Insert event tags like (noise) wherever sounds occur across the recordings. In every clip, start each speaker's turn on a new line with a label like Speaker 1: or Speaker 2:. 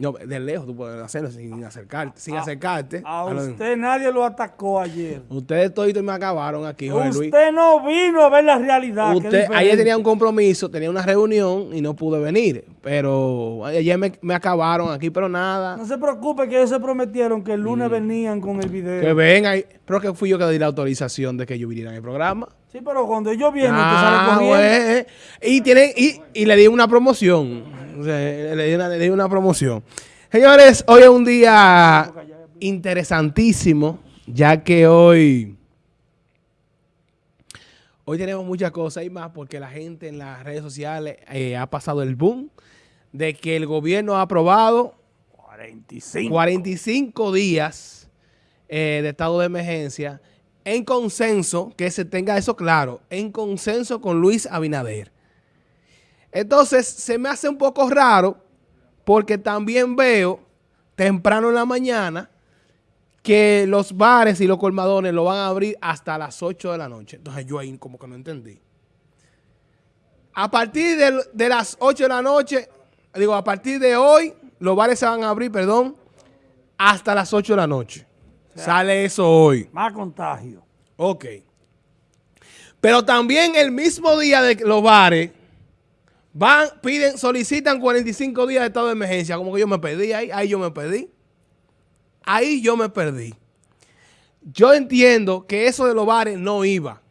Speaker 1: No, de lejos tú puedes hacerlo sin acercarte. Sin acercarte.
Speaker 2: A
Speaker 1: a lo-
Speaker 2: usted nadie lo atacó ayer.
Speaker 1: Ustedes toditos me acabaron aquí, Jorge Luis.
Speaker 2: Usted no vino a ver la realidad.
Speaker 1: Usted, ayer tenía un compromiso, tenía una reunión y no pude venir. Pero ayer me, me acabaron aquí, pero nada.
Speaker 2: No se preocupe que ellos se prometieron que el lunes venían con el video.
Speaker 1: Mm. Que venga. y- Pero que fui yo que di la autorización de que yo viniera en el programa.
Speaker 2: Sí, pero cuando ellos vienen,
Speaker 1: Ah,
Speaker 2: sale corriendo.
Speaker 1: güey. Y, tienen, y, y le di una promoción. O sea, le, di una, le di una promoción. Señores, hoy es un día interesantísimo, ya que hoy, hoy tenemos muchas cosas y más porque la gente en las redes sociales eh, ha pasado el boom de que el gobierno ha aprobado
Speaker 2: 45.
Speaker 1: 45 días eh, de estado de emergencia en consenso, que se tenga eso claro, en consenso con Luis Abinader. Entonces, se me hace un poco raro porque también veo temprano en la mañana que los bares y los colmadones lo van a abrir hasta las 8 de la noche. Entonces, yo ahí como que no entendí. A partir de, de las 8 de la noche, digo, a partir de hoy, los bares se van a abrir, perdón, hasta las 8 de la noche. Sale eso hoy.
Speaker 2: Más contagio.
Speaker 1: Ok. Pero también el mismo día de los bares van, piden, solicitan 45 días de estado de emergencia. Como que yo me perdí ahí, ahí yo me perdí. Ahí yo me perdí. Yo entiendo que eso de los bares no iba.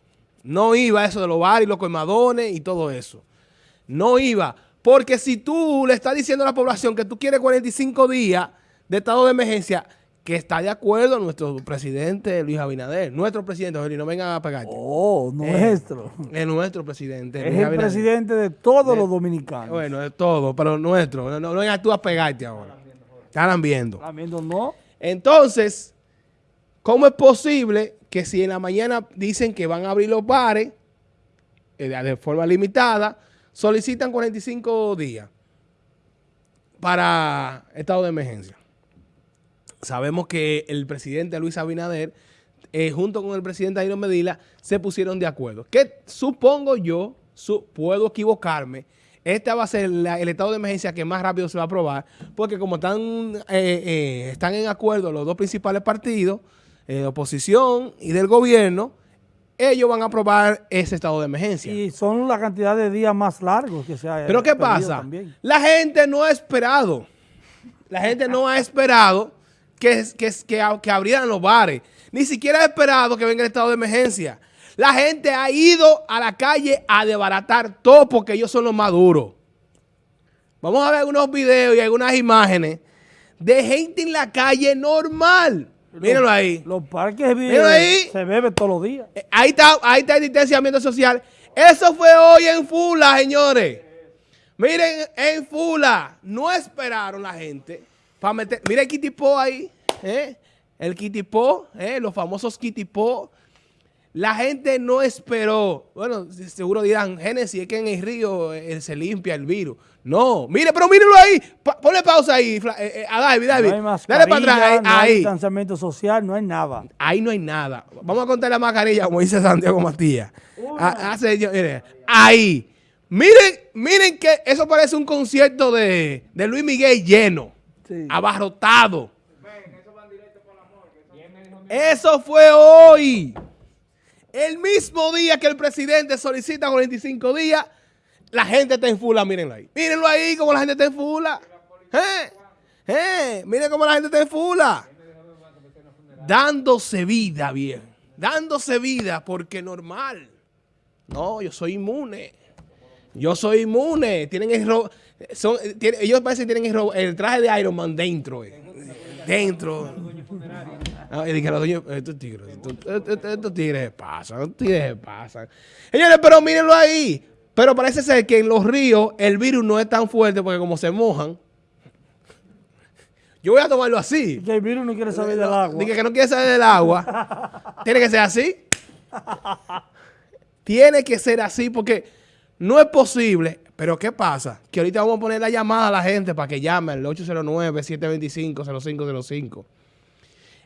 Speaker 1: No iba eso de los bares y los colmadones y todo eso. No iba. Porque si tú le estás diciendo a la población que tú quieres 45 días de estado de emergencia, que está de acuerdo nuestro presidente Luis Abinader. Nuestro presidente, Jorge, no vengan a pegarte.
Speaker 2: Oh, nuestro.
Speaker 1: Es nuestro presidente.
Speaker 2: es
Speaker 1: Luis
Speaker 2: el
Speaker 1: Abinader.
Speaker 2: presidente de todos los dominicanos.
Speaker 1: Bueno, es todo, pero nuestro. No, no, no vengas tú a pegarte ahora. Están viendo.
Speaker 2: ¿Están viendo? No.
Speaker 1: Entonces, ¿cómo es posible que si en la mañana dicen que van a abrir los bares eh, de de forma limitada, solicitan 45 días para estado de emergencia? Sabemos que el presidente Luis Abinader, eh, junto con el presidente Jairo Medina, se pusieron de acuerdo. Que supongo yo, su- puedo equivocarme, este va a ser la- el estado de emergencia que más rápido se va a aprobar, porque como están, eh, eh, están en acuerdo los dos principales partidos, de oposición y del gobierno, ellos van a aprobar ese estado de emergencia.
Speaker 2: Y son la cantidad de días más largos que se ha
Speaker 1: Pero ¿qué pasa?
Speaker 2: también.
Speaker 1: La gente no ha esperado. La gente no ha esperado que, que, que, que abrieran los bares. Ni siquiera ha esperado que venga el estado de emergencia. La gente ha ido a la calle a desbaratar todo porque ellos son los más duros. Vamos a ver algunos videos y algunas imágenes de gente en la calle normal. Mírenlo ahí.
Speaker 2: Los parques
Speaker 1: ahí.
Speaker 2: se bebe todos los días.
Speaker 1: Eh, Ahí está, ahí está el distanciamiento social. Eso fue hoy en Fula, señores. Miren, en Fula, no esperaron la gente para meter. Mira el kitipó ahí, ¿eh? El kitipó, ¿eh? Los famosos kitipó. La gente no esperó. Bueno, se- seguro dirán, Génesis, es que en el río eh, se limpia el virus. No, mire, pero mírenlo ahí. Pa- ponle pausa ahí, eh, eh, a David, David.
Speaker 2: No hay
Speaker 1: Dale para atrás, ahí.
Speaker 2: no hay distanciamiento social, no hay nada.
Speaker 1: Ahí no hay nada. Vamos a contar la mascarilla, como dice Santiago Matías. Ah, hace yo- mire, ahí. Miren, miren que eso parece un concierto de, de Luis Miguel lleno,
Speaker 2: Sí.
Speaker 1: abarrotado. Eso fue hoy. El mismo día que el presidente solicita 45 días, la gente está en fula, mírenlo ahí. Mírenlo ahí como la gente está en fula. ¿Eh? ¿Eh? Miren cómo la gente está en fula dándose vida, bien. Dándose vida porque normal. No, yo soy inmune. Yo soy inmune. Tienen el ro- son, tienen- ellos parecen que tienen el, el traje de Iron Man dentro. eh. Dentro. (laughs) Ah, y dije, los dueños- estos tigres, estos, tigres se pasan, estos tigres se pasan. Señores, pero mírenlo ahí. Pero parece ser que en los ríos el virus no es tan fuerte porque como se mojan. Yo voy a tomarlo así.
Speaker 2: Que el virus no quiere saber del agua.
Speaker 1: Dije que no quiere salir del agua. (laughs) Tiene que ser así. (laughs) Tiene que ser así porque no es posible. Pero ¿qué pasa? Que ahorita vamos a poner la llamada a la gente para que llamen al 809-725-0505.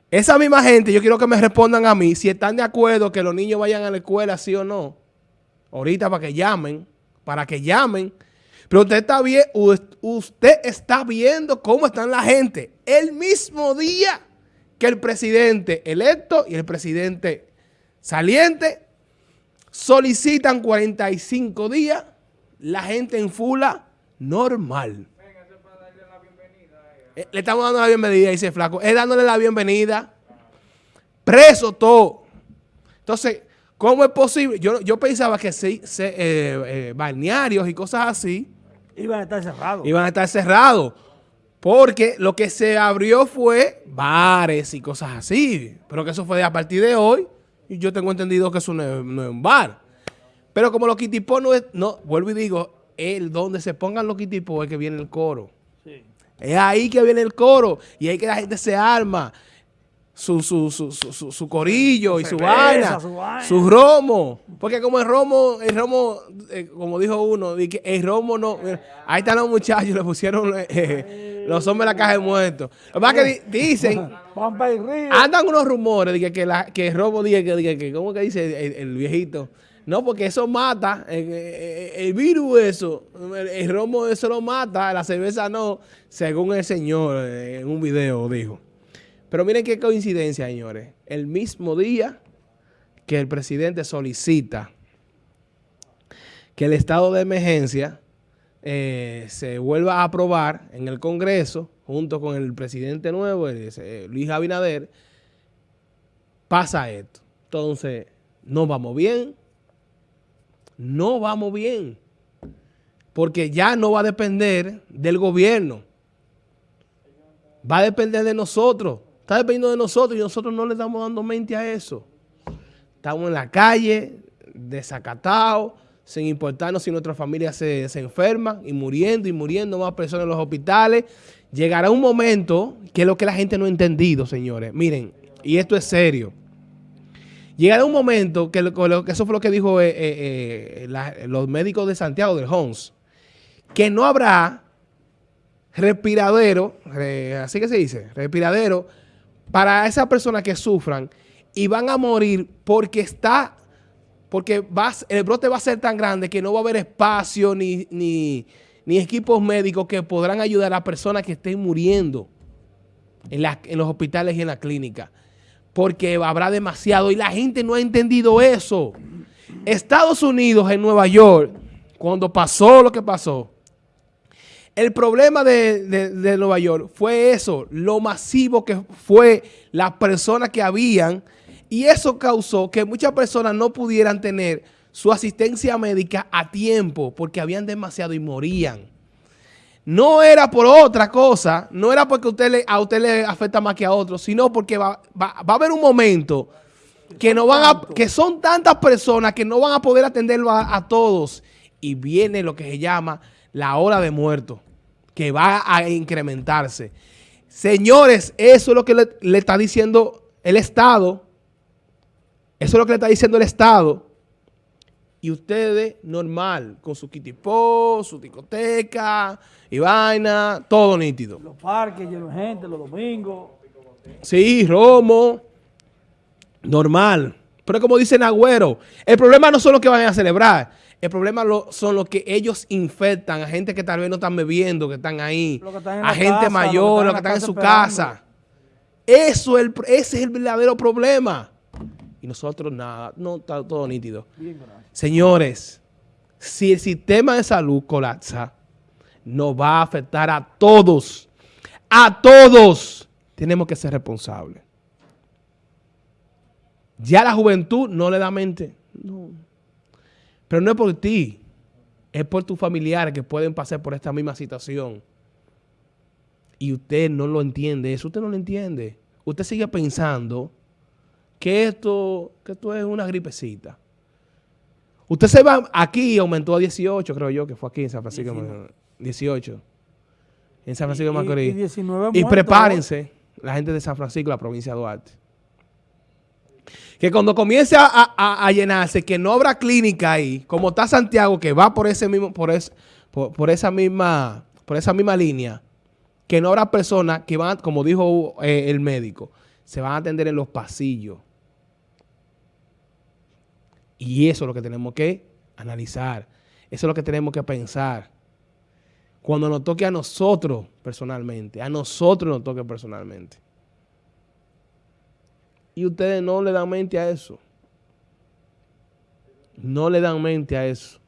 Speaker 1: Esa misma gente, yo quiero que me respondan a mí si están de acuerdo que los niños vayan a la escuela, sí o no. Ahorita para que llamen, para que llamen. Pero usted está, bien, usted está viendo cómo están la gente. El mismo día que el presidente electo y el presidente saliente solicitan 45 días, la gente en fula normal. Eh, le estamos dando la bienvenida, dice Flaco. Es dándole la bienvenida. Preso todo. Entonces, ¿cómo es posible? Yo, yo pensaba que se, se eh, eh, balnearios y cosas así
Speaker 2: Iban a estar cerrados.
Speaker 1: Iban a estar cerrados. Porque lo que se abrió fue bares y cosas así. Pero que eso fue a partir de hoy. Y yo tengo entendido que eso no es, un bar. Pero como los kitipos no es... No, vuelvo y digo, el donde se pongan los kitipos es que viene el coro. Sí. Es ahí que viene el coro. Y ahí que la gente se arma su, su, su, su, su corillo y su vaina, su, romo. Porque como el romo, el romo, eh, como dijo uno, el romo no... ahí están los muchachos, (laughs) le pusieron eh, los hombres en la caja de muertos. Lo que dicen, andan unos rumores de que, que, la, que el romo, diga que, que, ¿cómo que dice el, viejito? No, porque eso mata, el, virus eso, el, romo eso lo mata, la cerveza no, según el señor eh, en un video dijo. Pero miren qué coincidencia, señores. El mismo día que el presidente solicita que el estado de emergencia eh, se vuelva a aprobar en el Congreso, junto con el presidente nuevo, Luis Abinader, pasa esto. Entonces, no vamos bien, no vamos bien, porque ya no va a depender del gobierno, va a depender de nosotros. Está dependiendo de nosotros y nosotros no le estamos dando mente a eso. Estamos en la calle, desacatados, sin importarnos si nuestra familia se, se enferma y muriendo y muriendo más personas en los hospitales. Llegará un momento que es lo que la gente no ha entendido, señores. Miren, y esto es serio. Llegará un momento que, eso fue lo que dijo eh, eh, eh, los médicos de Santiago del Hons, que no habrá respiradero, así que se dice, respiradero para esas personas que sufran y van a morir porque está, porque el brote va a ser tan grande que no va a haber espacio ni, ni, equipos médicos que podrán ayudar a personas que estén muriendo en, en los hospitales y en la clínica. Porque habrá demasiado y la gente no ha entendido eso. Estados Unidos en Nueva York, cuando pasó lo que pasó, el problema de, Nueva York fue eso, lo masivo que fue las personas que habían y eso causó que muchas personas no pudieran tener su asistencia médica a tiempo porque habían demasiado y morían. No era por otra cosa, no era porque usted a usted le afecta más que a otros, sino porque va, a haber un momento que, no van a, que son tantas personas que no van a poder atenderlo a todos y viene lo que se llama la hora de muerto, que va a incrementarse. Señores, eso es lo que le, está diciendo el Estado. Eso es lo que le está diciendo el Estado. Y ustedes, normal, con su kitipó, su discoteca y vaina, todo nítido.
Speaker 2: Los parques llenos de gente, los domingos.
Speaker 1: Sí, romo. Normal. Pero como dice Nagüero, el problema no son los que van a celebrar. El problema son los que ellos infectan a gente que tal vez no están bebiendo, que están ahí, a gente mayor, los que están en, su casa. Eso es el, ese es el verdadero problema. Y nosotros nada, no está todo nítido. Señores, si el sistema de salud colapsa, nos va a afectar a todos. A todos. Tenemos que ser responsables. Ya la juventud no le da mente. No. Pero no es por ti, es por tus familiares que pueden pasar por esta misma situación. Y usted no lo entiende, eso usted no lo entiende. Usted sigue pensando que esto, que esto es una gripecita. Usted se va, aquí aumentó a 18, creo yo, que fue aquí en San Francisco. 18. En San Francisco de Macorís. Y, y prepárense, la gente de San Francisco, la provincia de Duarte que cuando comience a, llenarse, que no habrá clínica ahí, como está Santiago, que va por ese mismo, por, por, esa misma, por esa misma línea, que no habrá personas que van, como dijo eh, el médico, se van a atender en los pasillos. Y eso es lo que tenemos que analizar. Eso es lo que tenemos que pensar. Cuando nos toque a nosotros personalmente. A nosotros nos toque personalmente. Y ustedes no le dan mente a eso. No le dan mente a eso.